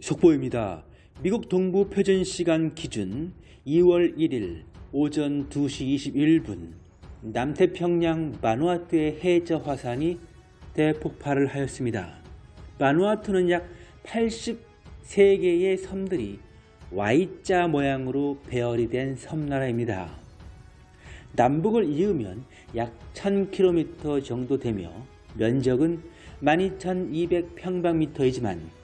속보입니다. 미국 동부 표준 시간 기준 2월 1일 오전 2시 21분 남태평양 마누아투의 해저 화산이 대폭발을 하였습니다. 마누아투는 약 83개의 섬들이 Y자 모양으로 배열이 된 섬나라입니다. 남북을 이으면 약 1000km 정도 되며 면적은 12,200평방미터이지만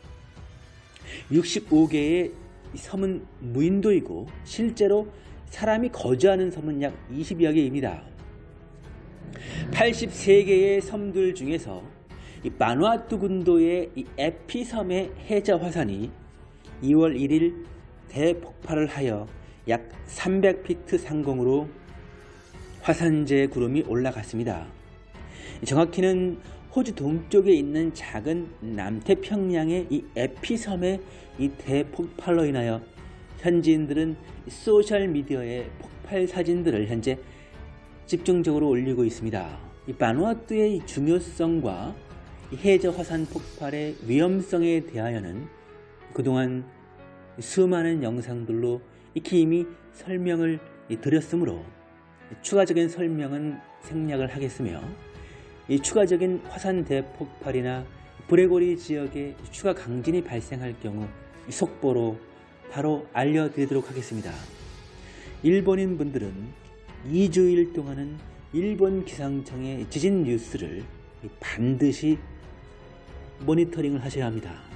65개의 섬은 무인도이고 실제로 사람이 거주하는 섬은 약 20여 개입니다. 83개의 섬들 중에서 이 마누아투 군도의 이 에피섬의 해저 화산이 2월 1일 대폭발을 하여 약 300피트 상공으로 화산재 구름이 올라갔습니다. 정확히는 호주 동쪽에 있는 작은 남태평양의 이 에피섬의 이 대폭발로 인하여 현지인들은 소셜미디어에 폭발 사진들을 현재 집중적으로 올리고 있습니다. 이 바누아투의 중요성과 이 해저 화산 폭발의 위험성에 대하여는 그동안 수많은 영상들로 익히 이미 설명을 드렸으므로 추가적인 설명은 생략을 하겠으며 이 추가적인 화산 대폭발이나 브레고리 지역에 추가 강진이 발생할 경우 속보로 바로 알려드리도록 하겠습니다. 일본인 분들은 2주일 동안은 일본 기상청의 지진 뉴스를 반드시 모니터링을 하셔야 합니다.